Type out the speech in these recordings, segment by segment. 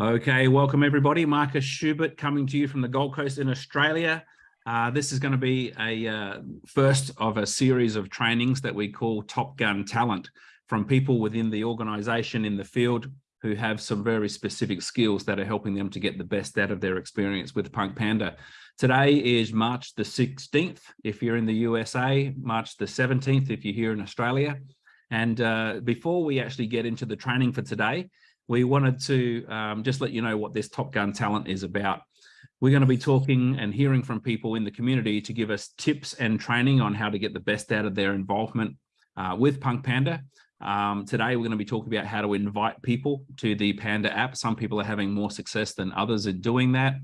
Okay, welcome everybody. Marcus Schubert coming to you from the Gold Coast in Australia. Uh, this is going to be a uh, first of a series of trainings that we call Top Gun Talent from people within the organization in the field who have some very specific skills that are helping them to get the best out of their experience with Punk Panda. Today is March the 16th if you're in the USA, March the 17th if you're here in Australia. And uh, before we actually get into the training for today, we wanted to um, just let you know what this Top Gun talent is about. We're going to be talking and hearing from people in the community to give us tips and training on how to get the best out of their involvement uh, with Punk Panda. Um, today, we're going to be talking about how to invite people to the Panda app. Some people are having more success than others in doing that.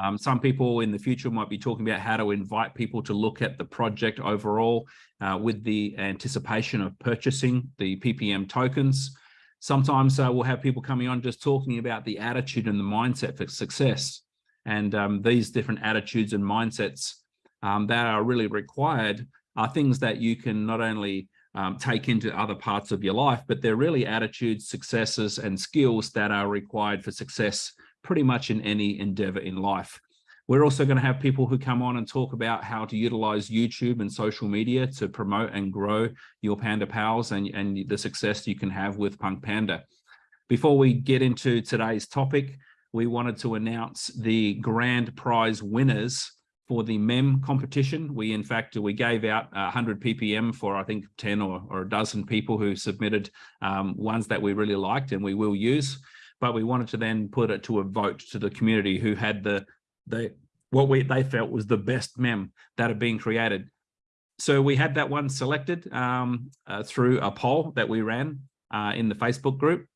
Um, some people in the future might be talking about how to invite people to look at the project overall uh, with the anticipation of purchasing the PPM tokens. Sometimes uh, we'll have people coming on just talking about the attitude and the mindset for success. And um, these different attitudes and mindsets um, that are really required are things that you can not only um, take into other parts of your life, but they're really attitudes, successes, and skills that are required for success pretty much in any endeavor in life. We're also going to have people who come on and talk about how to utilize YouTube and social media to promote and grow your Panda Pals and, and the success you can have with Punk Panda. Before we get into today's topic, we wanted to announce the grand prize winners for the MEM competition. We, in fact, we gave out 100 ppm for, I think, 10 or, or a dozen people who submitted um, ones that we really liked and we will use. But we wanted to then put it to a vote to the community who had the they what we they felt was the best mem that had been created. So we had that one selected um, uh, through a poll that we ran uh, in the Facebook group.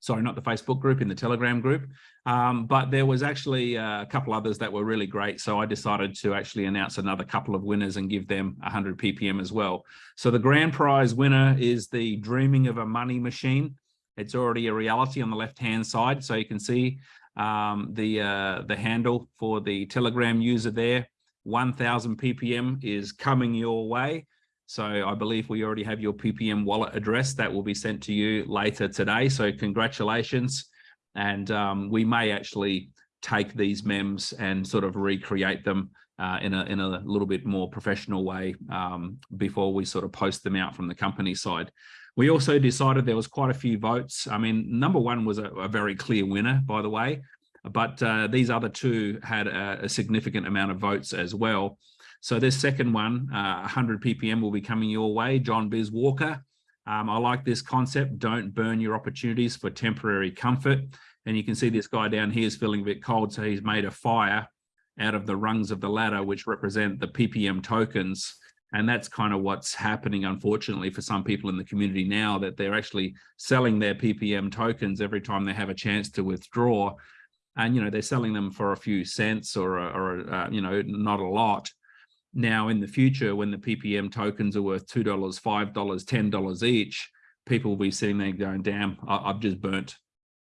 Sorry, not the Facebook group, in the Telegram group. Um, but there was actually uh, a couple others that were really great. So I decided to actually announce another couple of winners and give them 100 ppm as well. So the grand prize winner is the Dreaming of a Money Machine. It's already a reality on the left-hand side. So you can see um, the uh, the handle for the Telegram user there. 1000 ppm is coming your way. So I believe we already have your ppm wallet address that will be sent to you later today. So congratulations. And um, we may actually take these mems and sort of recreate them uh, in, a, in a little bit more professional way um, before we sort of post them out from the company side. We also decided there was quite a few votes. I mean, number one was a, a very clear winner, by the way, but uh, these other two had a, a, significant amount of votes as well. So this second one, uh, 100 ppm will be coming your way, John Biz Walker. Um, I like this concept, don't burn your opportunities for temporary comfort. And you can see this guy down here is feeling a bit cold, so he's made a fire out of the rungs of the ladder, which represent the PPM tokens. And that's kind of what's happening, unfortunately, for some people in the community now that they're actually selling their PPM tokens every time they have a chance to withdraw. And, you know, they're selling them for a few cents or, or uh, you know, not a lot. Now, in the future, when the PPM tokens are worth $2, $5, $10 each, people will be sitting there going, damn, I've just burnt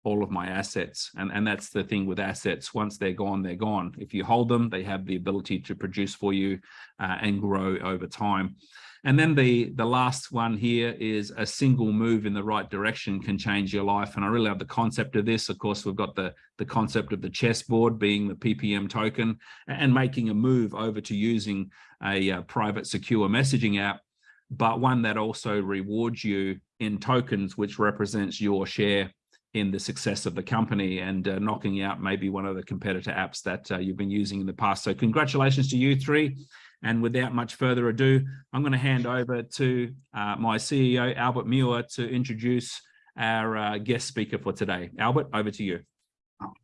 all of my assets. And, and that's the thing with assets. Once they're gone, they're gone. If you hold them, they have the ability to produce for you uh, and grow over time. And then the, the last one here is a single move in the right direction can change your life. And I really love the concept of this. Of course, we've got the, the concept of the chessboard being the PPM token and making a move over to using a, uh, private secure messaging app, but one that also rewards you in tokens, which represents your share in the success of the company and uh, knocking out maybe one of the competitor apps that uh, you've been using in the past. So congratulations to you three. And without much further ado, I'm going to hand over to uh, my CEO, Albert Muir, to introduce our uh, guest speaker for today. Albert, over to you.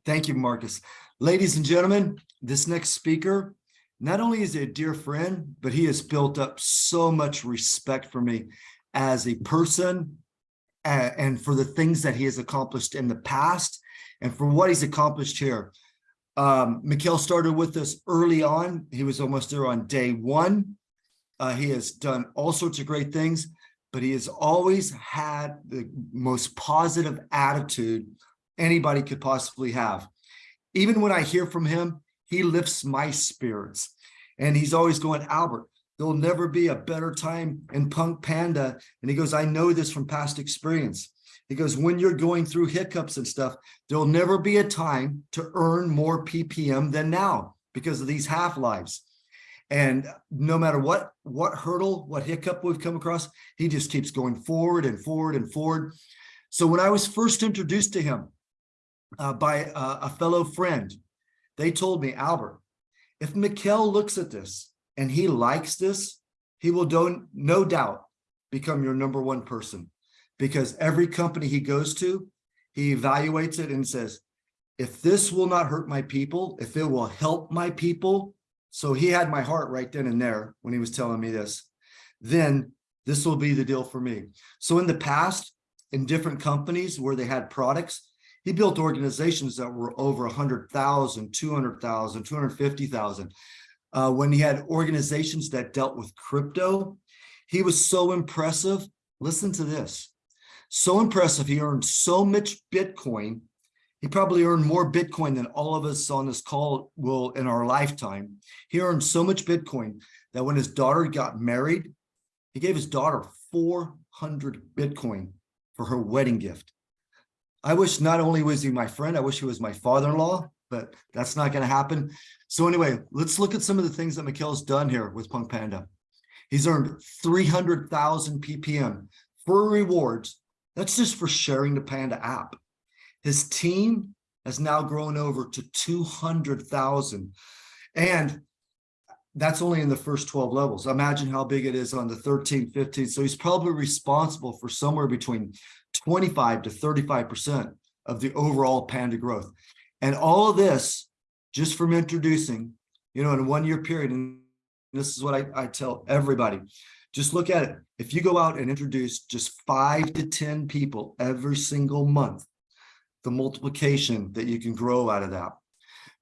Thank you, Marcus. Ladies and gentlemen, this next speaker, not only is he a dear friend, but he has built up so much respect for me as a person and for the things that he has accomplished in the past and for what he's accomplished here. Um, Mikhail started with us early on. He was almost there on day one. Uh, he has done all sorts of great things, but he has always had the most positive attitude anybody could possibly have. Even when I hear from him, he lifts my spirits. And he's always going, Albert, there'll never be a better time in Punk Panda. And he goes, I know this from past experience. He goes, when you're going through hiccups and stuff, there'll never be a time to earn more PPM than now because of these half-lives. And no matter what, what hurdle, what hiccup we've come across, he just keeps going forward and forward and forward. So when I was first introduced to him uh, by uh, a fellow friend, they told me, Albert, if Mikkel looks at this and he likes this, he will don't, no doubt become your number one person because every company he goes to, he evaluates it and says, if this will not hurt my people, if it will help my people, so he had my heart right then and there when he was telling me this, then this will be the deal for me. So in the past, in different companies where they had products, he built organizations that were over 100,000, 200,000, 250,000. Uh, when he had organizations that dealt with crypto, he was so impressive. Listen to this. So impressive. He earned so much Bitcoin. He probably earned more Bitcoin than all of us on this call will in our lifetime. He earned so much Bitcoin that when his daughter got married, he gave his daughter 400 Bitcoin for her wedding gift. I wish not only was he my friend, I wish he was my father-in-law, but that's not going to happen. So anyway, let's look at some of the things that Mikkel's done here with Punk Panda. He's earned 300,000 PPM for rewards. That's just for sharing the Panda app. His team has now grown over to 200,000. And that's only in the first 12 levels. Imagine how big it is on the 13, 15. So he's probably responsible for somewhere between 25 to 35% of the overall Panda growth. And all of this just from introducing, you know, in a one year period. And this is what I, I tell everybody. Just look at it. If you go out and introduce just five to 10 people every single month, the multiplication that you can grow out of that.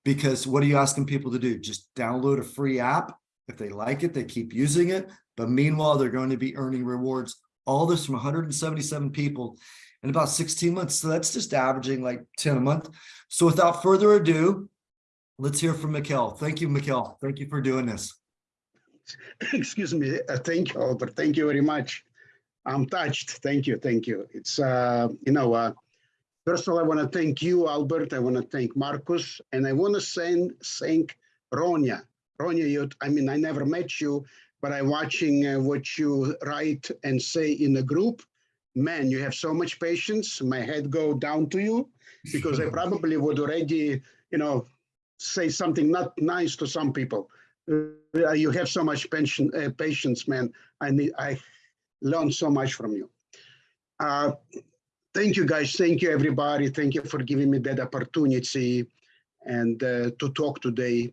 Because what are you asking people to do? Just download a free app. If they like it, they keep using it. But meanwhile, they're going to be earning rewards. All this from 177 people in about 16 months. So that's just averaging like 10 a month. So without further ado, let's hear from Mikkel. Thank you, Mikkel. Thank you for doing this. Excuse me. Uh, thank you, Albert. Thank you very much. I'm touched. Thank you. Thank you. It's, uh, you know, uh, first of all, I want to thank you, Albert. I want to thank Marcus. And I want to send, thank Ronya. Ronya, you, I mean, I never met you, but I'm watching uh, what you write and say in the group. Man, you have so much patience. My head go down to you because I probably would already, you know, say something not nice to some people. Uh, you have so much pension, uh, patience, man. I need, I learned so much from you. Uh, thank you, guys. Thank you, everybody. Thank you for giving me that opportunity and uh, to talk today.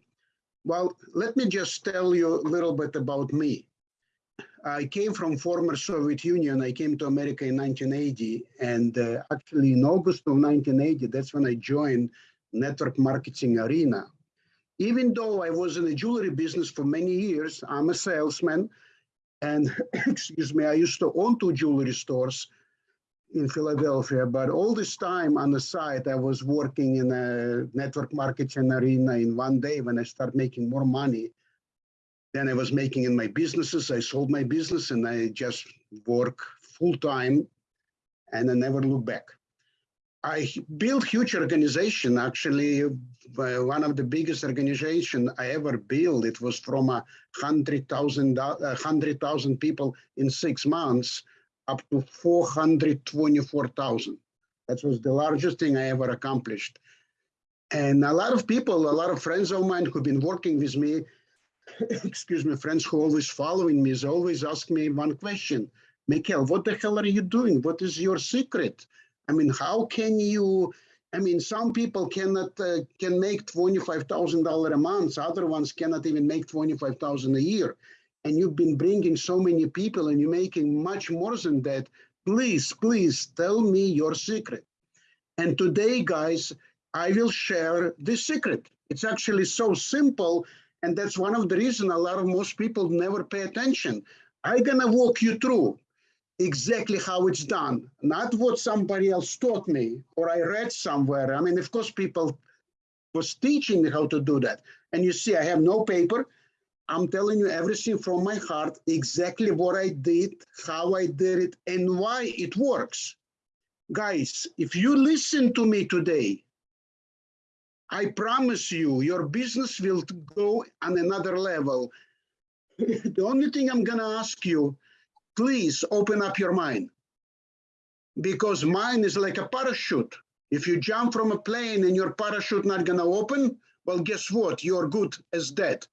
Well, let me just tell you a little bit about me. I came from former Soviet Union. I came to America in 1980. And uh, actually in August of 1980, that's when I joined network marketing arena. Even though I was in the jewelry business for many years, I'm a salesman. And excuse me, I used to own two jewelry stores in Philadelphia, but all this time on the side, I was working in a network marketing arena in one day when I started making more money than I was making in my businesses. I sold my business and I just work full time and I never look back. I built huge organization. Actually, uh, one of the biggest organization I ever built. It was from a hundred thousand hundred thousand people in six months up to four hundred twenty-four thousand. That was the largest thing I ever accomplished. And a lot of people, a lot of friends of mine who've been working with me, excuse me, friends who always following me, is always ask me one question, Mikkel, what the hell are you doing? What is your secret? I mean, how can you, I mean, some people cannot, uh, can make $25,000 a month. Other ones cannot even make 25,000 a year. And you've been bringing so many people and you're making much more than that. Please, please tell me your secret. And today, guys, I will share this secret. It's actually so simple. And that's one of the reasons a lot of most people never pay attention. I'm gonna walk you through exactly how it's done, not what somebody else taught me or I read somewhere. I mean, of course, people was teaching me how to do that. And you see, I have no paper. I'm telling you everything from my heart, exactly what I did, how I did it, and why it works. Guys, if you listen to me today, I promise you, your business will go on another level. The only thing I'm gonna ask you, please open up your mind. Because mine is like a parachute. If you jump from a plane and your parachute not gonna open, well, guess what? You're good as dead.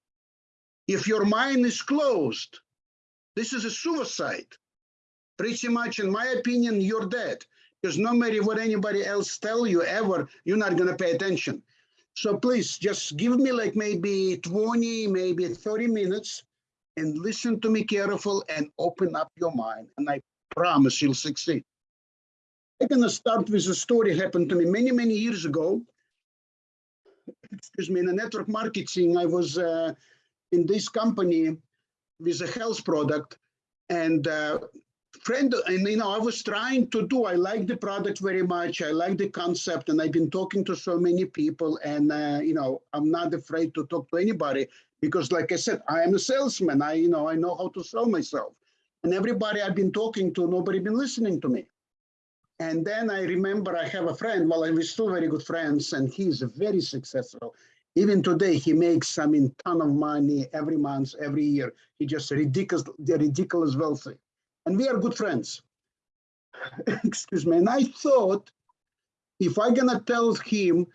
If your mind is closed, this is a suicide. Pretty much, in my opinion, you're dead. Because no matter what anybody else tell you ever, you're not gonna pay attention. So please just give me like maybe 20, maybe 30 minutes and listen to me careful and open up your mind. And I promise you'll succeed. I'm gonna start with a story happened to me many, many years ago. Excuse me, in the network marketing, I was uh, in this company with a health product and uh, friend, and you know, I was trying to do, I like the product very much. I like the concept and I've been talking to so many people and, uh, you know, I'm not afraid to talk to anybody because like I said, I am a salesman. I, you know, I know how to sell myself and everybody I've been talking to, nobody been listening to me. And then I remember I have a friend, well, we're still very good friends and he's very successful. Even today, he makes, I mean, ton of money every month, every year. He just ridiculous, ridiculous wealthy and we are good friends. Excuse me. And I thought if I'm gonna tell him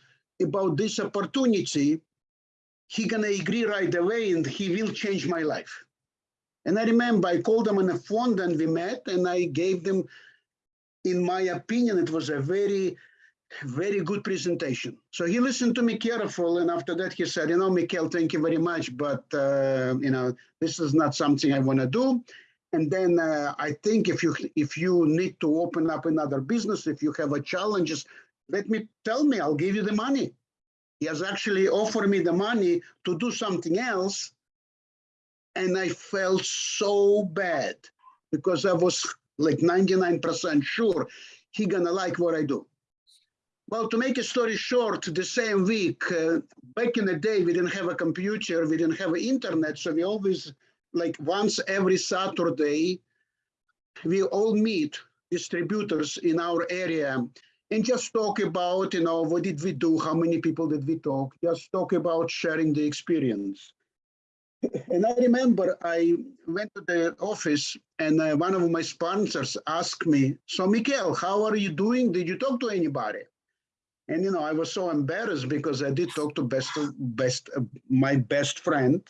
about this opportunity, he gonna agree right away and he will change my life. And I remember I called him on the phone and we met and I gave them, in my opinion, it was a very, very good presentation. So he listened to me careful and after that he said, you know, Mikhail, thank you very much, but uh, you know, this is not something I wanna do. And then uh, I think if you if you need to open up another business, if you have a challenges, let me tell me, I'll give you the money. He has actually offered me the money to do something else. And I felt so bad because I was like 99% sure he gonna like what I do. Well, to make a story short, the same week, uh, back in the day, we didn't have a computer, we didn't have internet, so we always like once every Saturday, we all meet distributors in our area and just talk about, you know, what did we do? How many people did we talk? Just talk about sharing the experience. And I remember I went to the office and uh, one of my sponsors asked me, so Mikhail, how are you doing? Did you talk to anybody? And, you know, I was so embarrassed because I did talk to best, best, uh, my best friend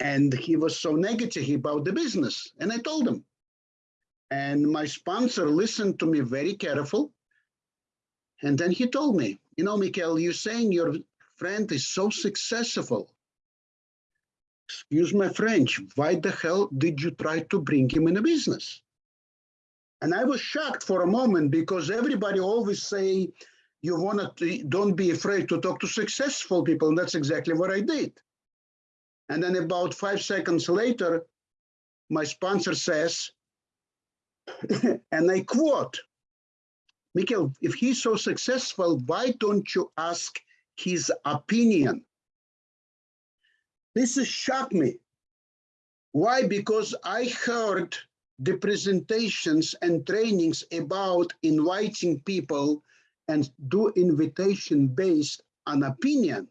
and he was so negative about the business. And I told him. And my sponsor listened to me very careful. And then he told me, you know, Mikhail, you're saying your friend is so successful. Excuse my French, why the hell did you try to bring him in a business? And I was shocked for a moment because everybody always say, you want to, don't be afraid to talk to successful people. And that's exactly what I did. And then about five seconds later, my sponsor says, and I quote, Mikhail, if he's so successful, why don't you ask his opinion? This shocked me. Why? Because I heard the presentations and trainings about inviting people and do invitation based on opinion,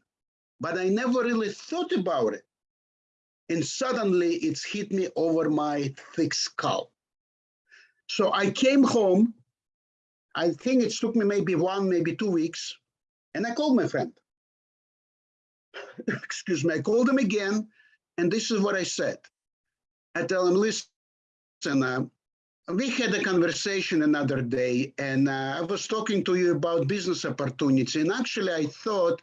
but I never really thought about it and suddenly it's hit me over my thick skull. So I came home. I think it took me maybe one, maybe two weeks, and I called my friend. Excuse me, I called him again, and this is what I said. I tell him, listen, uh, we had a conversation another day, and uh, I was talking to you about business opportunity, and actually I thought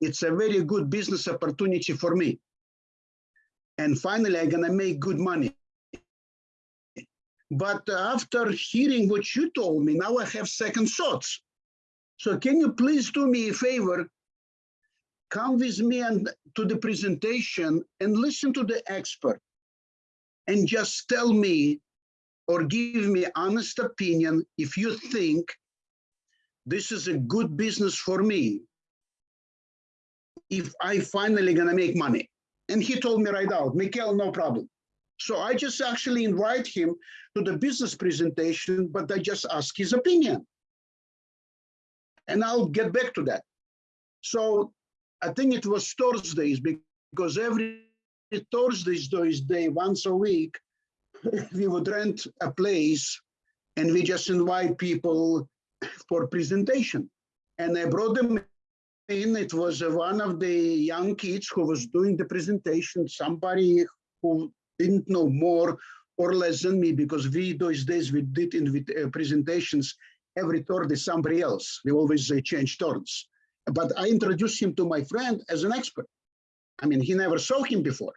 it's a very good business opportunity for me and finally I'm gonna make good money. But after hearing what you told me, now I have second thoughts. So can you please do me a favor? Come with me and to the presentation and listen to the expert and just tell me or give me honest opinion if you think this is a good business for me if I finally gonna make money. And he told me right out, Mikhail, no problem. So I just actually invite him to the business presentation, but I just ask his opinion. And I'll get back to that. So I think it was Thursdays because every Thursdays, those day, once a week, we would rent a place and we just invite people for presentation. And I brought them. It was one of the young kids who was doing the presentation, somebody who didn't know more or less than me because we those days we did in uh, presentations every third is somebody else. We always uh, change turns. But I introduced him to my friend as an expert. I mean, he never saw him before.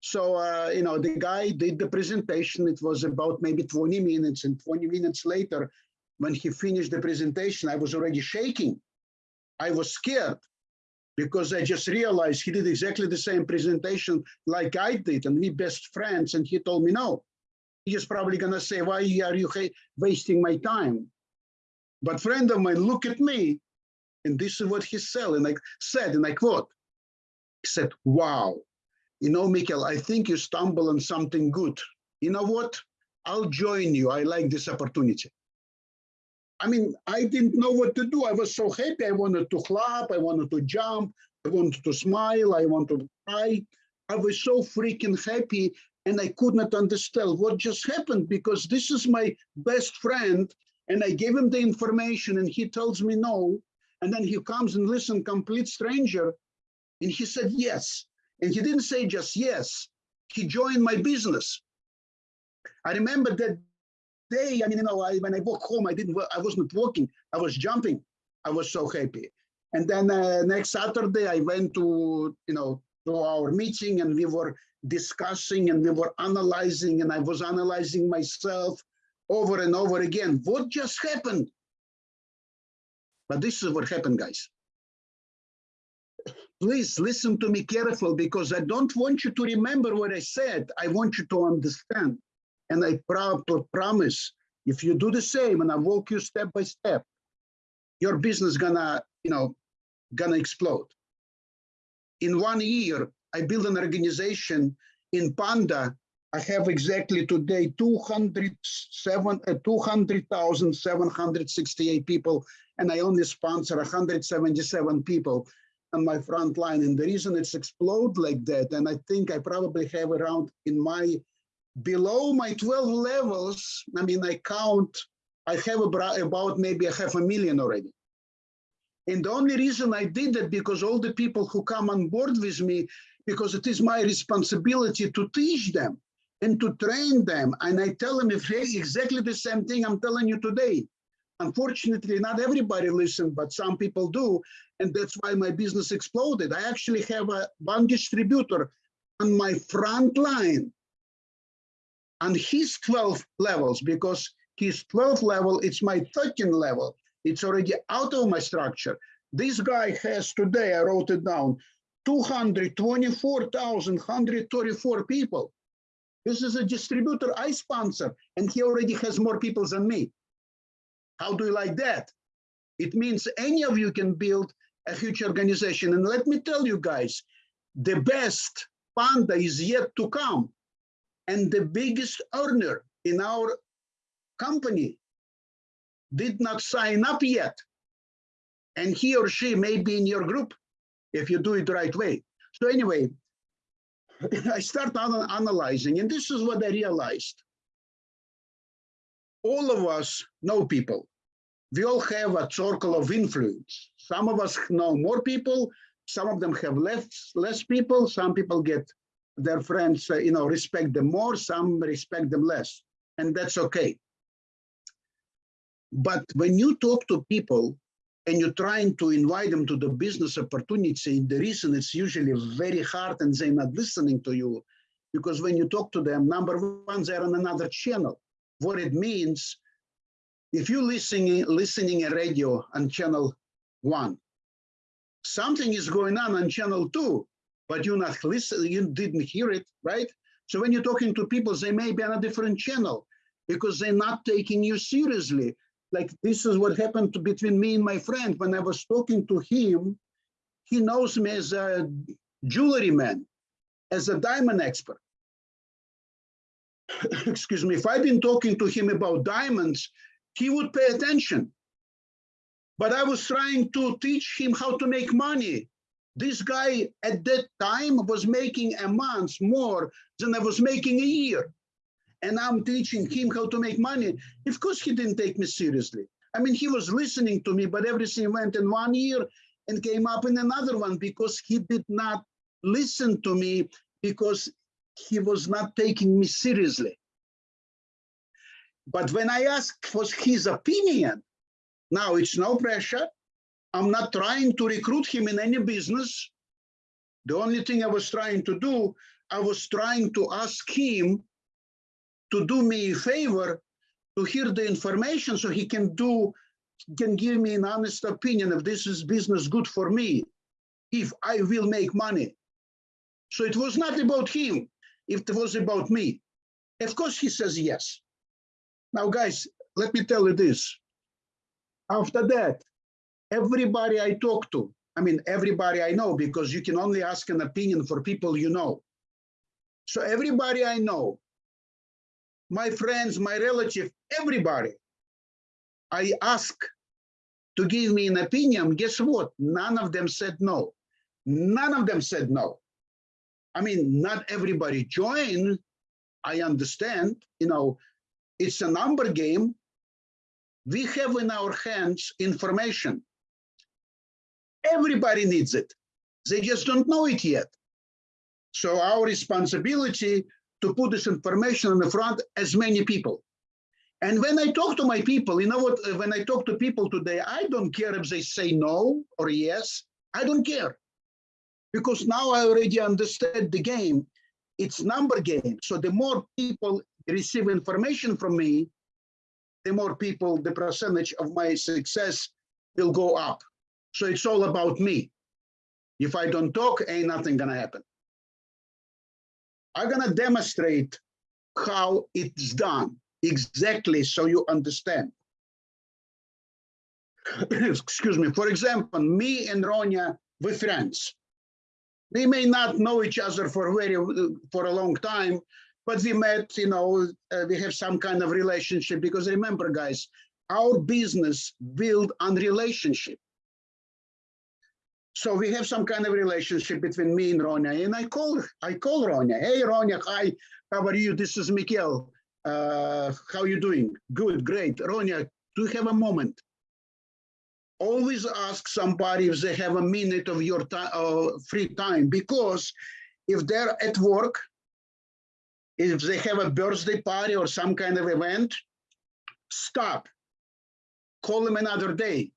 So, uh, you know, the guy did the presentation. It was about maybe 20 minutes and 20 minutes later, when he finished the presentation, I was already shaking. I was scared because I just realized he did exactly the same presentation like I did and we best friends. And he told me, no, he's probably gonna say, why are you wasting my time? But friend of mine, look at me. And this is what he said, and I said, and I quote, he said, wow, you know, Mikhail, I think you stumble on something good. You know what? I'll join you. I like this opportunity. I mean, I didn't know what to do. I was so happy. I wanted to clap. I wanted to jump. I wanted to smile. I wanted to cry. I was so freaking happy and I could not understand what just happened because this is my best friend and I gave him the information and he tells me no. And then he comes and listen, complete stranger. And he said, yes. And he didn't say just yes. He joined my business. I remember that day, I mean, you know, I, when I walk home, I didn't, I wasn't walking, I was jumping. I was so happy. And then uh, next Saturday, I went to, you know, to our meeting and we were discussing and we were analyzing and I was analyzing myself over and over again. What just happened? But this is what happened, guys. Please listen to me careful because I don't want you to remember what I said. I want you to understand. And I pro promise, if you do the same and I walk you step by step, your business gonna, you know, gonna explode. In one year, I built an organization in Panda. I have exactly today 207, uh, 200,768 people, and I only sponsor 177 people on my front line. And the reason it's explode like that, and I think I probably have around in my below my 12 levels, I mean, I count, I have about maybe a half a million already. And the only reason I did that because all the people who come on board with me, because it is my responsibility to teach them and to train them. And I tell them exactly the same thing I'm telling you today. Unfortunately, not everybody listen, but some people do. And that's why my business exploded. I actually have a one distributor on my front line and his 12 levels because his 12th level it's my 13th level. It's already out of my structure. This guy has today i wrote it down 224,134 people. This is a distributor i sponsor and he already has more people than me. How do you like that? It means any of you can build a huge organization. And let me tell you guys the best panda is yet to come and the biggest earner in our company did not sign up yet. And he or she may be in your group if you do it the right way. So anyway, I start analyzing, and this is what I realized. All of us know people. We all have a circle of influence. Some of us know more people, some of them have less, less people, some people get their friends, uh, you know, respect them more, some respect them less, and that's okay. But when you talk to people and you're trying to invite them to the business opportunity, the reason it's usually very hard and they're not listening to you, because when you talk to them, number one, they're on another channel. What it means, if you're listening, listening a radio on channel one, something is going on on channel two, but you not listen, you didn't hear it, right? So when you're talking to people, they may be on a different channel because they're not taking you seriously. Like this is what happened to, between me and my friend. When I was talking to him, he knows me as a jewelry man, as a diamond expert. excuse me, if I'd been talking to him about diamonds, he would pay attention. But I was trying to teach him how to make money. This guy at that time was making a month more than I was making a year. And I'm teaching him how to make money. Of course, he didn't take me seriously. I mean, he was listening to me, but everything went in one year and came up in another one because he did not listen to me because he was not taking me seriously. But when I asked for his opinion, now it's no pressure. I'm not trying to recruit him in any business. The only thing I was trying to do, I was trying to ask him to do me a favor to hear the information so he can do, can give me an honest opinion if this is business good for me, if I will make money. So it was not about him, it was about me. Of course, he says yes. Now, guys, let me tell you this. After that, everybody I talk to, I mean, everybody I know, because you can only ask an opinion for people you know. So everybody I know, my friends, my relative, everybody, I ask to give me an opinion, guess what? None of them said no. None of them said no. I mean, not everybody joined. I understand, you know, it's a number game. We have in our hands information. Everybody needs it. They just don't know it yet. So our responsibility to put this information on the front as many people. And when I talk to my people, you know what, uh, when I talk to people today, I don't care if they say no or yes, I don't care. Because now I already understand the game. It's number game. So the more people receive information from me, the more people, the percentage of my success will go up. So it's all about me. If I don't talk, ain't nothing gonna happen. I'm gonna demonstrate how it's done exactly so you understand. Excuse me. For example, me and Ronya, we're friends. We may not know each other for very for a long time, but we met. You know, uh, we have some kind of relationship because remember, guys, our business build on relationship. So we have some kind of relationship between me and Ronya, and I call I call Ronya. Hey, Ronya, hi, how are you? This is Mikhail. Uh, how you doing? Good, great. Ronya, do you have a moment? Always ask somebody if they have a minute of your time, uh, free time, because if they're at work, if they have a birthday party or some kind of event, stop. Call them another day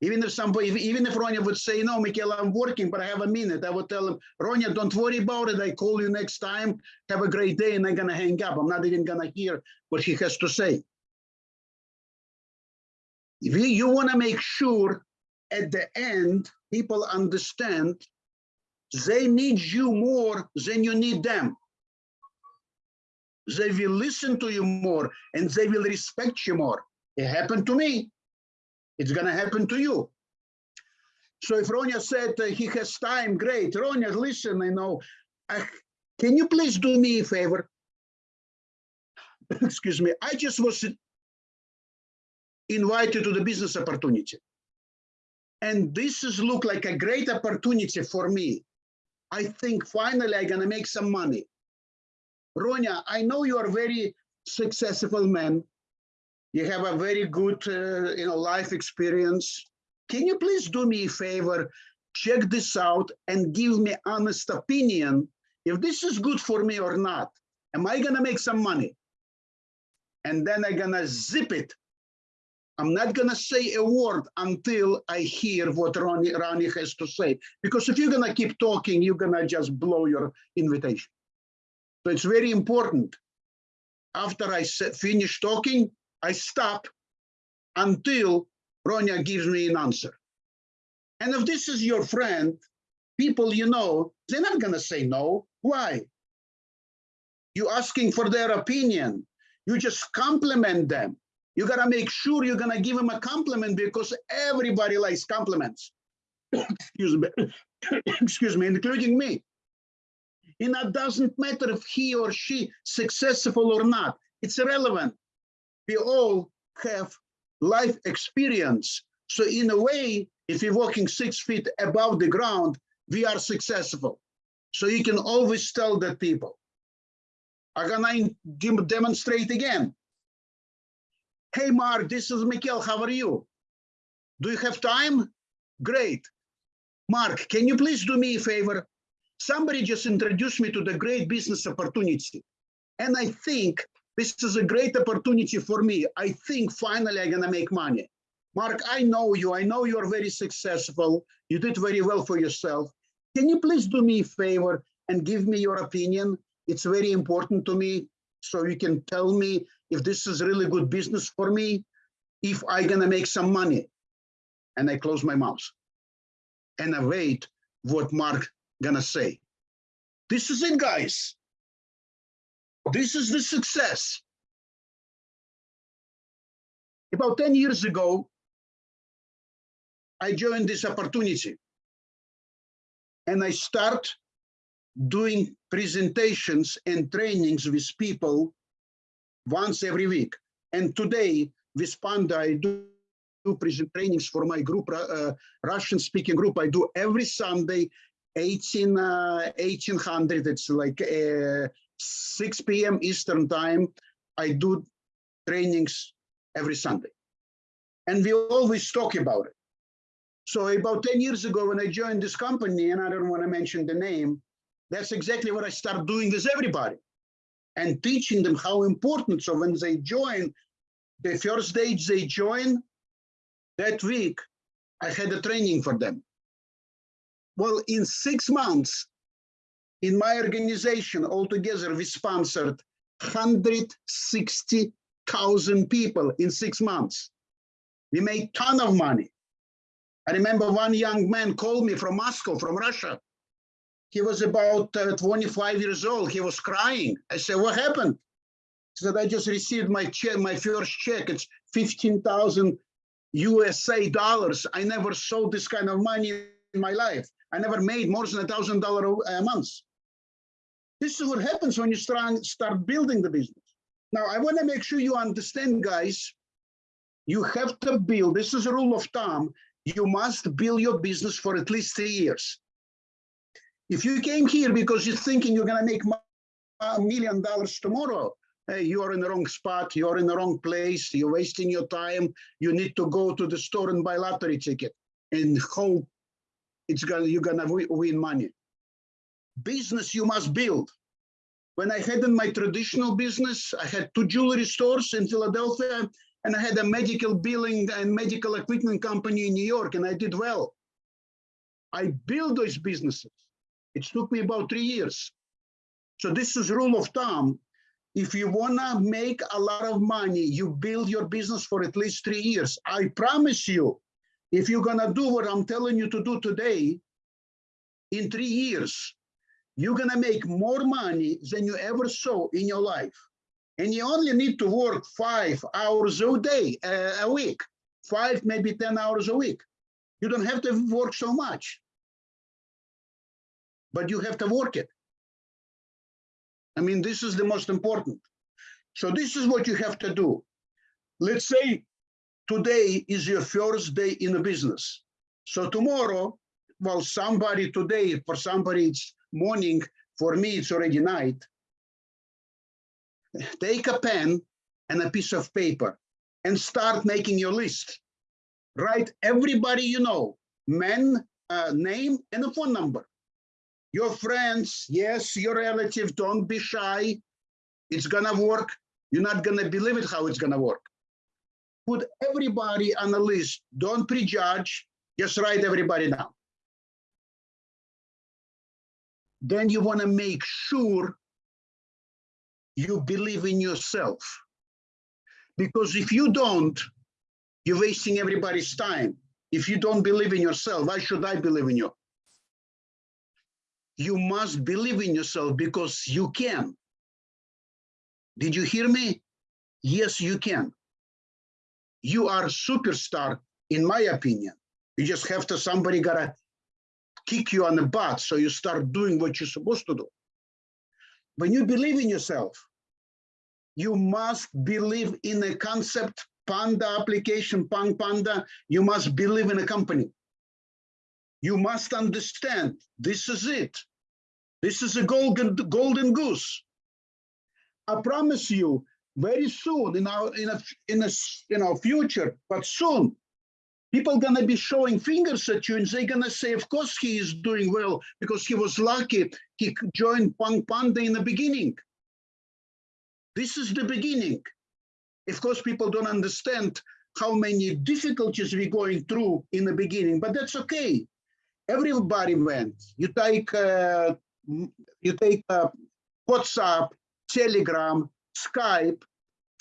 even if somebody, even if Ronya would say, no, Michael, I'm working, but I have a minute, I would tell him, Ronya, don't worry about it. I call you next time. Have a great day. And I'm going to hang up. I'm not even going to hear what he has to say. If you, you want to make sure at the end, people understand they need you more than you need them. They will listen to you more and they will respect you more. It happened to me. It's going to happen to you. So if Ronya said uh, he has time, great. Ronya, listen, I know. Uh, can you please do me a favor? Excuse me. I just was invited to the business opportunity. And this is look like a great opportunity for me. I think finally I'm going to make some money. Ronya, I know you are very successful man you have a very good uh, you know life experience. Can you please do me a favor? Check this out and give me honest opinion if this is good for me or not. Am i gonna make some money? And then i'm gonna zip it. I'm not gonna say a word until i hear what Ronya Ronya has to say. Because if you're gonna keep talking you're gonna just blow your invitation. So it's very important. After i finish talking I stop until Ronya gives me an answer. And if this is your friend, people you know, they're not going to say no. Why? You're asking for their opinion. You just compliment them. You got to make sure you're going to give them a compliment because everybody likes compliments. Excuse me. Excuse me, including me. And it doesn't matter if he or she successful or not. It's irrelevant. We all have life experience. So in a way, if you're walking six feet above the ground, we are successful. So you can always tell that people. I'm gonna demonstrate again. Hey, Mark, this is Mikhail. How are you? Do you have time? Great. Mark, can you please do me a favor? Somebody just introduced me to the great business opportunity. And I think this is a great opportunity for me. I think finally I'm gonna make money. Mark, I know you. I know you're very successful. You did very well for yourself. Can you please do me a favor and give me your opinion? It's very important to me. So you can tell me if this is really good business for me, if I'm gonna make some money. And I close my mouth. And I wait what Mark gonna say. This is it, guys. This is the success. About 10 years ago, I joined this opportunity. And I start doing presentations and trainings with people once every week. And today, with Panda, I do present trainings for my group, uh, Russian speaking group. I do every Sunday, 18, uh, 1800. It's like uh, 6 p.m. Eastern time. I do trainings every Sunday. And we always talk about it. So about 10 years ago, when I joined this company, and I don't want to mention the name, that's exactly what I start doing with everybody and teaching them how important. So when they join, the first day they join, that week, I had a training for them. Well, in six months, in my organization altogether, we sponsored 160,000 people in six months. We made ton of money. I remember one young man called me from Moscow, from Russia. He was about uh, 25 years old. He was crying. I said, what happened? He said, I just received my check, my first check. It's 15,000 USA dollars. I never saw this kind of money in my life. I never made more than a thousand dollar a month. This is what happens when you start, start building the business. Now, I want to make sure you understand, guys, you have to build, this is a rule of thumb, you must build your business for at least three years. If you came here because you're thinking you're going to make a million dollars tomorrow, hey, you are in the wrong spot, you're in the wrong place, you're wasting your time, you need to go to the store and buy lottery ticket and hope it's gonna you're gonna win money. Business you must build. When I had in my traditional business, I had two jewelry stores in Philadelphia, and I had a medical billing and medical equipment company in New York, and I did well. I built those businesses. It took me about three years. So this is rule of thumb. If you wanna make a lot of money, you build your business for at least three years. I promise you, if you're gonna do what I'm telling you to do today, in three years, you're gonna make more money than you ever saw in your life. And you only need to work five hours a day, uh, a week, five, maybe 10 hours a week. You don't have to work so much, but you have to work it. I mean, this is the most important. So this is what you have to do. Let's say today is your first day in the business. So tomorrow, well, somebody today, for somebody it's morning, for me it's already night. Take a pen and a piece of paper and start making your list. Write everybody you know, men, uh, name and a phone number. Your friends, yes, your relative, don't be shy. It's gonna work. You're not gonna believe it how it's gonna work put everybody on the list. Don't prejudge, just write everybody down. Then you want to make sure you believe in yourself. Because if you don't, you're wasting everybody's time. If you don't believe in yourself, why should I believe in you? You must believe in yourself because you can. Did you hear me? Yes, you can you are superstar, in my opinion. You just have to, somebody gotta kick you on the butt so you start doing what you're supposed to do. when you believe in yourself, you must believe in a concept, Panda application, Punk Panda, you must believe in a company. You must understand, this is it. This is a golden, golden goose. I promise you, very soon in our, in a, in a, you know, future, but soon, people gonna be showing fingers at you and they're gonna say, of course he is doing well because he was lucky. He joined Punk Panda in the beginning. This is the beginning. Of course, people don't understand how many difficulties we're going through in the beginning, but that's okay. Everybody went. You take uh, you take uh, WhatsApp, Telegram, Skype,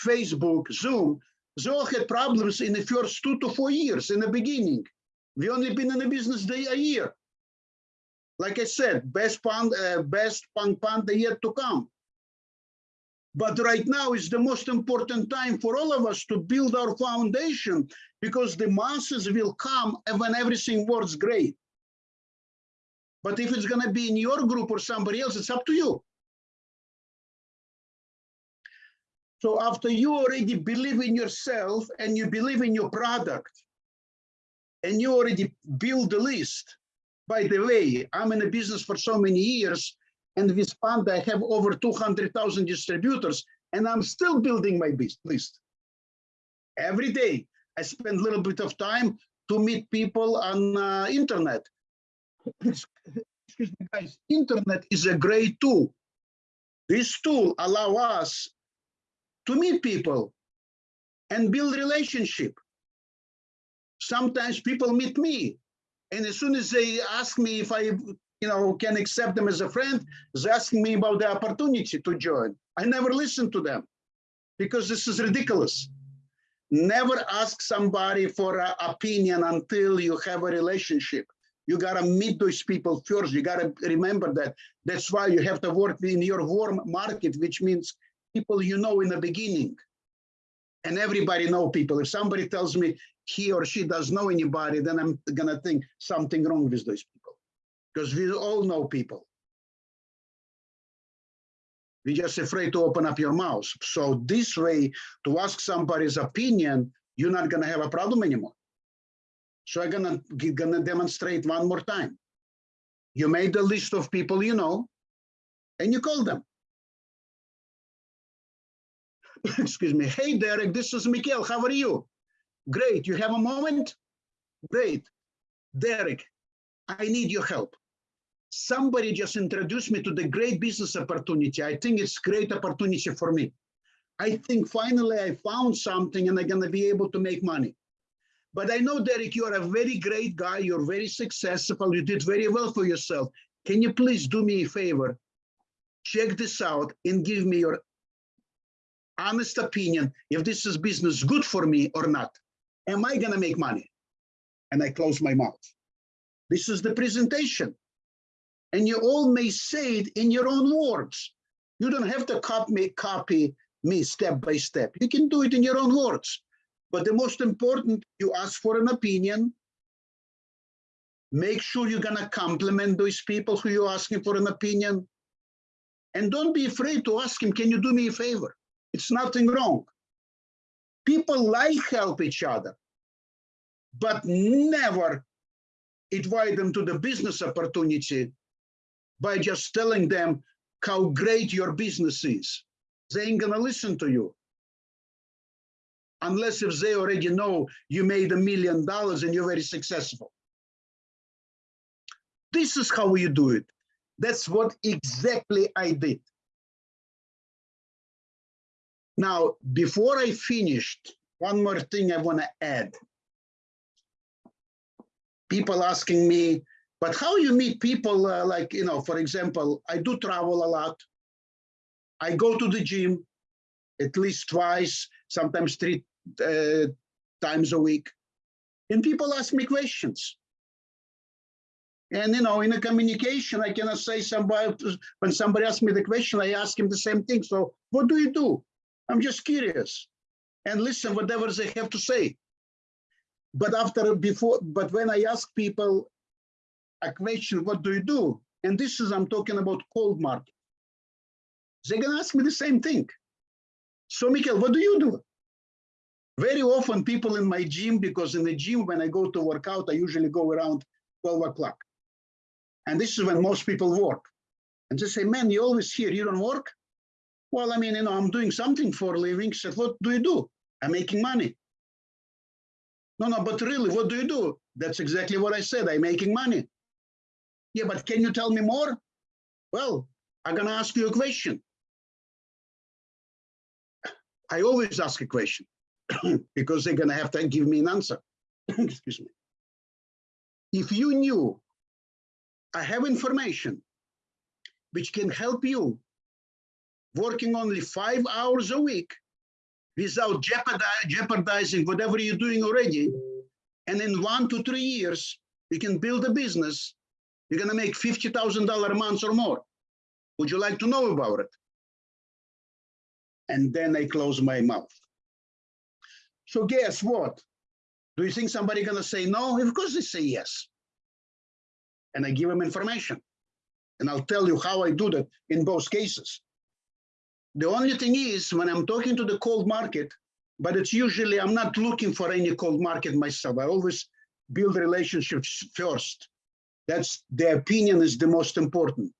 Facebook, Zoom. They all had problems in the first two to four years in the beginning. We only been in the business day a year. Like I said, best pand, uh, best Punk Panda yet to come. But right now is the most important time for all of us to build our foundation because the masses will come when everything works great. But if it's going to be in your group or somebody else, it's up to you. So after you already believe in yourself and you believe in your product and you already build the list, by the way, I'm in a business for so many years and with Panda, I have over 200,000 distributors and I'm still building my list. Every day, I spend a little bit of time to meet people on uh, internet. Excuse me, guys, internet is a great tool. This tool allow us to meet people and build relationship. Sometimes people meet me, and as soon as they ask me if I, you know, can accept them as a friend, they're asking me about the opportunity to join. I never listen to them because this is ridiculous. Never ask somebody for an opinion until you have a relationship. You gotta meet those people first. You gotta remember that. That's why you have to work in your warm market, which means people you know in the beginning. And everybody know people. If somebody tells me he or she does know anybody, then I'm gonna think something wrong with those people. Because we all know people. We're just afraid to open up your mouth. So this way, to ask somebody's opinion, you're not gonna have a problem anymore. So I'm gonna, gonna demonstrate one more time. You made a list of people you know, and you call them. Excuse me. Hey, Derek, this is Mikhail. How are you? Great. You have a moment? Great. Derek, I need your help. Somebody just introduced me to the great business opportunity. I think it's great opportunity for me. I think finally I found something and I'm going to be able to make money. But I know, Derek, you are a very great guy. You're very successful. You did very well for yourself. Can you please do me a favor? Check this out and give me your honest opinion if this is business good for me or not. Am I going to make money? And I close my mouth. This is the presentation. And you all may say it in your own words. You don't have to copy me, copy me step by step. You can do it in your own words. But the most important, you ask for an opinion. Make sure you're going to compliment those people who you're asking for an opinion. And don't be afraid to ask him, can you do me a favor? It's nothing wrong. People like help each other, but never invite them to the business opportunity by just telling them how great your business is. They ain't gonna listen to you. Unless if they already know you made a million dollars and you're very successful. This is how you do it. That's what exactly I did. Now, before I finished, one more thing I want to add. People asking me, but how you meet people uh, like, you know, for example, I do travel a lot. I go to the gym at least twice, sometimes three uh, times a week. And people ask me questions. And, you know, in a communication, I cannot say somebody, when somebody asks me the question, I ask him the same thing. So what do you do? I'm just curious and listen whatever they have to say. But after before, but when I ask people a question, what do you do? And this is, I'm talking about cold market. they're gonna ask me the same thing. So, Mikhail, what do you do? Very often, people in my gym, because in the gym, when I go to work out, I usually go around 12 o'clock. And this is when most people work. And they say, man, you're always here, you don't work? Well, I mean, you know, I'm doing something for a living. Said, what do you do? I'm making money. No, no, but really, what do you do? That's exactly what I said. I'm making money. Yeah, but can you tell me more? Well, I'm gonna ask you a question. I always ask a question because they're gonna have to give me an answer. Excuse me. If you knew I have information which can help you working only five hours a week without jeopardizing whatever you're doing already. And in one to three years, you can build a business. You're gonna make $50,000 a month or more. Would you like to know about it? And then I close my mouth. So guess what? Do you think somebody gonna say no? Of course they say yes. And I give them information. And I'll tell you how I do that in both cases. The only thing is when I'm talking to the cold market, but it's usually, I'm not looking for any cold market myself. I always build relationships first. That's the opinion is the most important.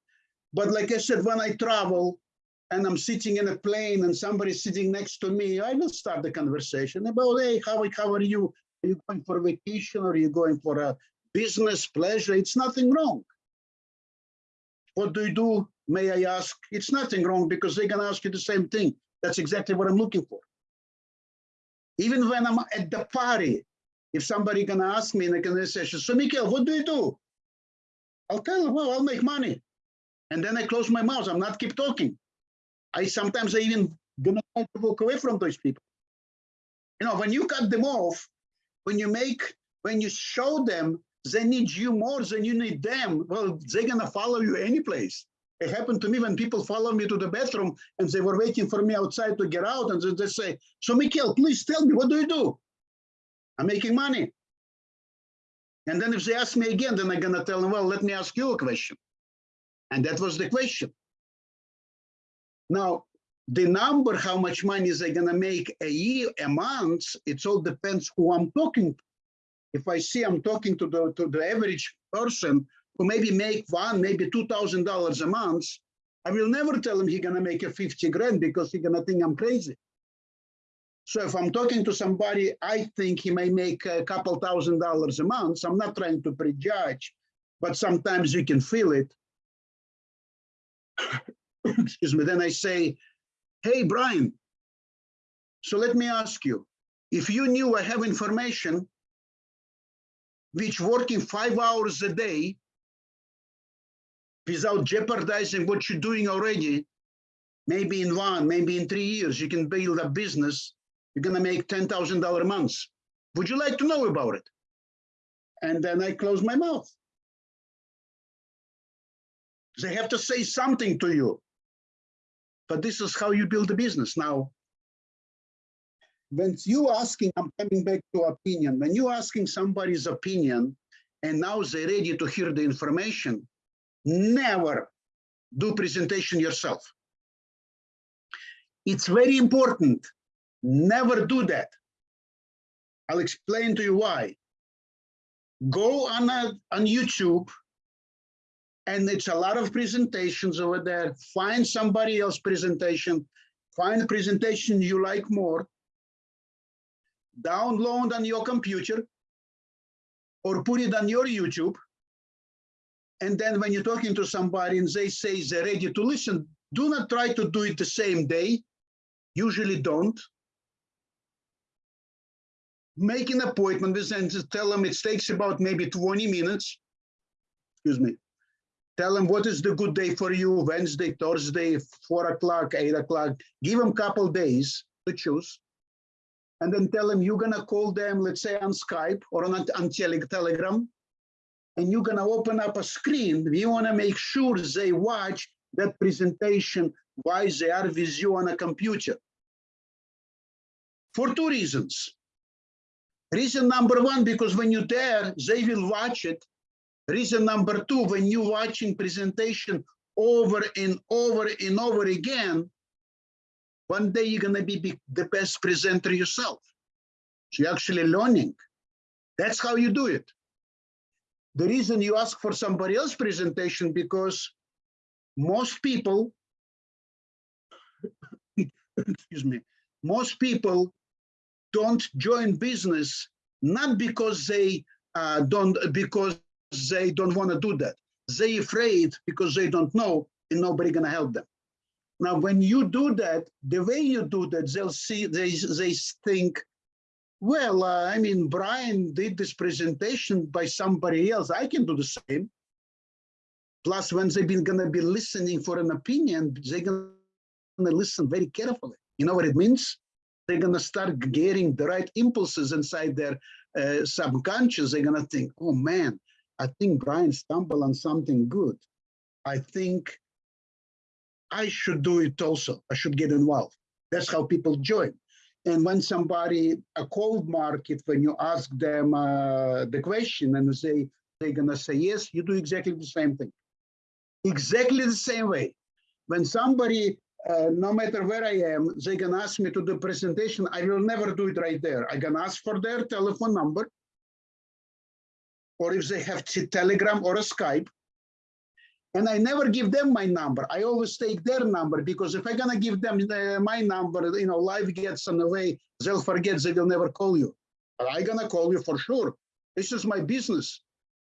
But like I said, when I travel and I'm sitting in a plane and somebody's sitting next to me, I will start the conversation about, hey, how, how are you? Are you going for vacation or are you going for a business pleasure? It's nothing wrong. What do you do? May I ask? It's nothing wrong because they're gonna ask you the same thing. That's exactly what I'm looking for. Even when I'm at the party, if somebody gonna ask me in a conversation, so Mikhail, what do you do? I'll tell them, well, I'll make money. And then I close my mouth. I'm not keep talking. I sometimes I even gonna try to walk away from those people. You know, when you cut them off, when you make, when you show them they need you more than you need them, well, they're gonna follow you any place. It happened to me when people follow me to the bathroom and they were waiting for me outside to get out and they, say, so Mikhail, please tell me, what do you do? I'm making money. And then if they ask me again, then I'm gonna tell them, well, let me ask you a question. And that was the question. Now, the number, how much money is they gonna make a year, a month, it all depends who I'm talking to. If I see I'm talking to the to the average person who maybe make one, maybe two thousand dollars a month, I will never tell him he's gonna make a 50 grand because he's gonna think I'm crazy. So if I'm talking to somebody, I think he may make a couple thousand dollars a month. I'm not trying to prejudge, but sometimes you can feel it. Excuse me. Then I say, hey, Brian, so let me ask you, if you knew I have information which working five hours a day without jeopardizing what you're doing already, maybe in one, maybe in three years, you can build a business, you're gonna make $10,000 a month. Would you like to know about it? And then I close my mouth. They have to say something to you. But this is how you build a business. Now, when you asking, I'm coming back to opinion, when you asking somebody's opinion and now they're ready to hear the information, never do presentation yourself. It's very important. Never do that. I'll explain to you why. Go on, a, on YouTube and it's a lot of presentations over there. Find somebody else presentation, find a presentation you like more, download on your computer or put it on your YouTube. And then when you're talking to somebody and they say they're ready to listen, do not try to do it the same day. Usually don't. Make an appointment with them tell them it takes about maybe 20 minutes. Excuse me. Tell them what is the good day for you, Wednesday, Thursday, four o'clock, eight o'clock. Give them a couple days to choose and then tell them you're gonna call them, let's say on Skype or on, on tele Telegram, and you're gonna open up a screen. We wanna make sure they watch that presentation while they are with you on a computer. For two reasons. Reason number one, because when you're there, they will watch it. Reason number two, when you're watching presentation over and over and over again, one day you're gonna be be the best presenter yourself. So you're actually learning. That's how you do it. The reason you ask for somebody else presentation because most people, excuse me, most people don't join business not because they uh, don't because they don't want to do that. They afraid because they don't know and nobody gonna help them. Now, when you do that, the way you do that, they'll see they they think, well, uh, I mean, Brian did this presentation by somebody else. I can do the same. Plus, when they've been gonna be listening for an opinion, they're gonna listen very carefully. You know what it means? They're gonna start getting the right impulses inside their uh, subconscious. They're gonna think, oh man, I think Brian stumbled on something good. I think I should do it also. I should get involved. That's how people join. And when somebody, a cold market, when you ask them uh, the question and say, they're gonna say yes, you do exactly the same thing. Exactly the same way. When somebody, uh, no matter where I am, they can ask me to do presentation, I will never do it right there. I can ask for their telephone number. Or if they have Telegram or a Skype, and I never give them my number. I always take their number because if I'm gonna give them the, my number, you know, life gets in the way, they'll forget they will never call you. But I gonna call you for sure. This is my business.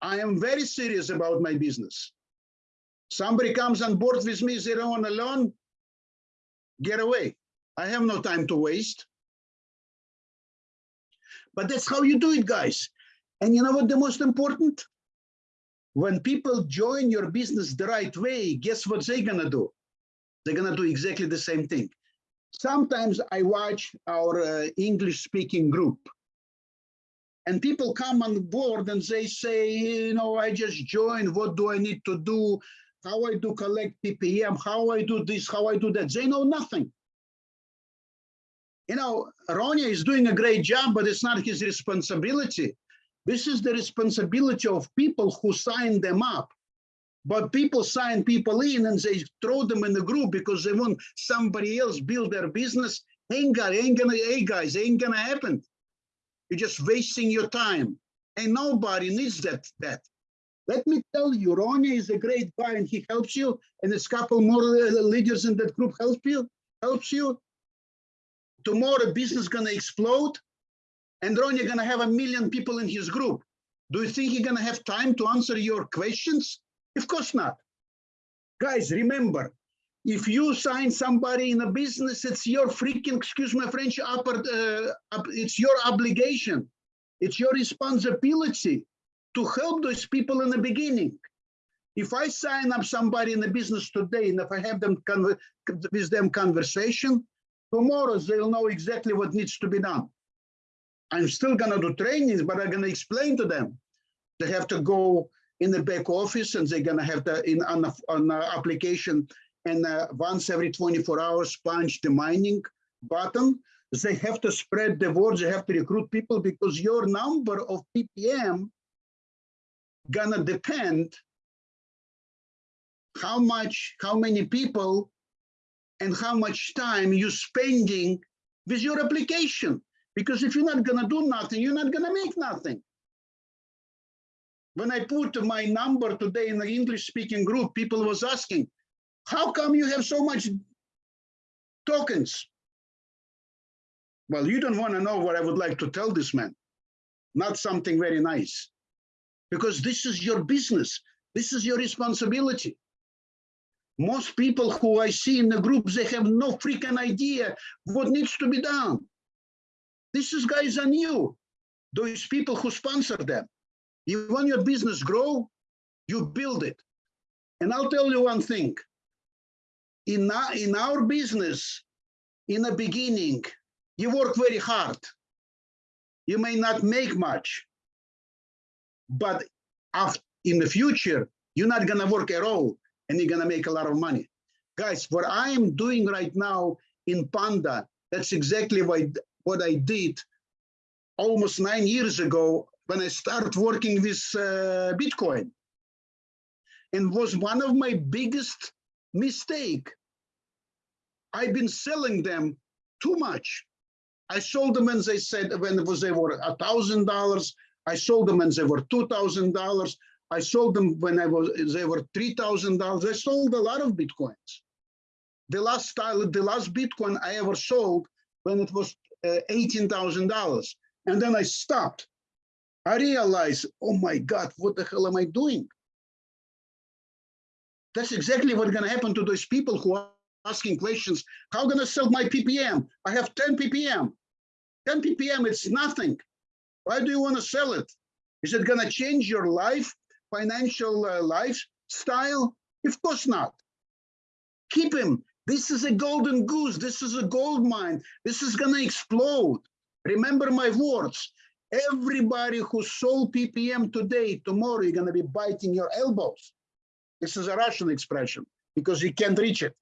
I am very serious about my business. Somebody comes on board with me, they don't wanna learn, get away. I have no time to waste. But that's how you do it, guys. And you know what the most important? When people join your business the right way, guess what they're gonna do? They're gonna do exactly the same thing. Sometimes I watch our uh, English speaking group and people come on board and they say, you know, I just joined, what do I need to do? How I do collect PPM, how I do this, how I do that. They know nothing. You know, Ronya is doing a great job, but it's not his responsibility. This is the responsibility of people who sign them up. But people sign people in and they throw them in the group because they want somebody else build their business. Ain't gonna, ain't gonna, hey guys, ain't gonna happen. You're just wasting your time. And nobody needs that. That. Let me tell you, Ronnie is a great guy and he helps you. And a couple more leaders in that group help you, helps you. Tomorrow business gonna explode and Ron, you're gonna have a million people in his group. Do you think he's gonna have time to answer your questions? Of course not. Guys, remember, if you sign somebody in a business, it's your freaking, excuse my French, upper, uh, it's your obligation. It's your responsibility to help those people in the beginning. If I sign up somebody in the business today, and if I have them with them conversation, tomorrow they'll know exactly what needs to be done. I'm still gonna do trainings, but I'm gonna explain to them. They have to go in the back office and they're gonna have to in on on application and uh, once every 24 hours punch the mining button. They have to spread the word. They have to recruit people because your number of PPM gonna depend how much, how many people, and how much time you're spending with your application. Because if you're not gonna do nothing, you're not gonna make nothing. When I put my number today in the English speaking group, people was asking, how come you have so much tokens? Well, you don't wanna know what I would like to tell this man. Not something very nice. Because this is your business. This is your responsibility. Most people who I see in the groups, they have no freaking idea what needs to be done. This is guys on you, those people who sponsor them. You want your business grow, you build it. And I'll tell you one thing. In our, in our business, in the beginning, you work very hard. You may not make much, but after, in the future, you're not gonna work at all and you're gonna make a lot of money. Guys, what I am doing right now in Panda, that's exactly what what I did almost nine years ago when I started working with uh, Bitcoin. and was one of my biggest mistake. I've been selling them too much. I sold them when they said when was they were a thousand dollars. I sold them when they were two thousand dollars. I sold them when I was they were three thousand dollars. I sold a lot of bitcoins. The last style, the last bitcoin I ever sold when it was uh, eighteen thousand dollars, and then I stopped. I realized, oh my God, what the hell am I doing? That's exactly what's going to happen to those people who are asking questions. How going to sell my PPM? I have 10 PPM. 10 PPM, it's nothing. Why do you want to sell it? Is it going to change your life, financial uh, lifestyle? Of course not. Keep him. This is a golden goose. This is a gold mine. This is going to explode. Remember my words. Everybody who sold PPM today, tomorrow, you're going to be biting your elbows. This is a Russian expression because you can't reach it.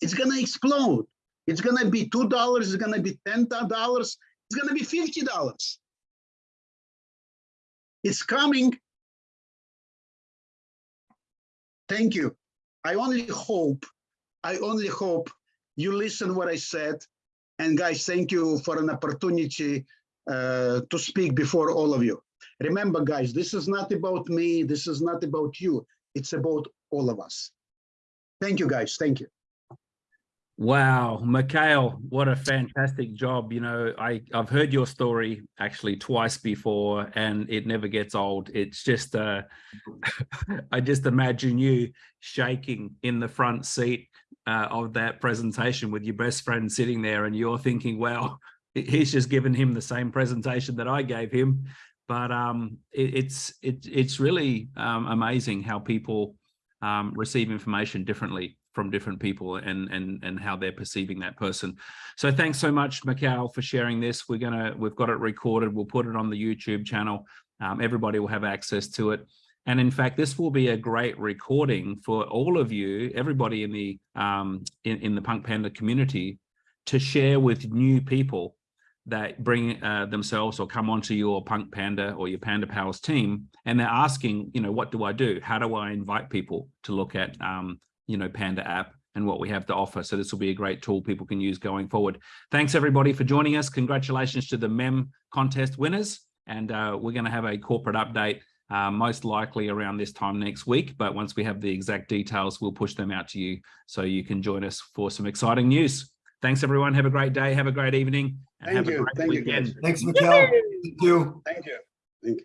It's going to explode. It's going to be $2. It's going to be $10. It's going to be $50. It's coming. Thank you. I only hope, I only hope you listen what I said. And guys, thank you for an opportunity uh, to speak before all of you. Remember, guys, this is not about me. This is not about you. It's about all of us. Thank you, guys. Thank you. Wow, Mikhail, what a fantastic job. You know, I, I've heard your story actually twice before and it never gets old. It's just, uh, I just imagine you shaking in the front seat uh, of that presentation with your best friend sitting there and you're thinking, well, he's just given him the same presentation that I gave him. But um, it, it's, it, it's really um, amazing how people um, receive information differently from different people and and and how they're perceiving that person. So thanks so much, Mikhail, for sharing this. We're gonna we've got it recorded. We'll put it on the YouTube channel. Um, everybody will have access to it. And in fact, this will be a great recording for all of you, everybody in the um, in, in the Punk Panda community, to share with new people that bring uh, themselves or come onto your Punk Panda or your Panda Pals team, and they're asking, you know, what do I do? How do I invite people to look at um, you know, Panda app and what we have to offer. So this will be a great tool people can use going forward. Thanks everybody for joining us. Congratulations to the MEM contest winners. And uh, we're going to have a corporate update uh, most likely around this time next week. But once we have the exact details, we'll push them out to you so you can join us for some exciting news. Thanks everyone. Have a great day. Have a great evening. Thank you. Thank weekend. you. Thanks, Mikhail. Thank you. Thank you. Thank you.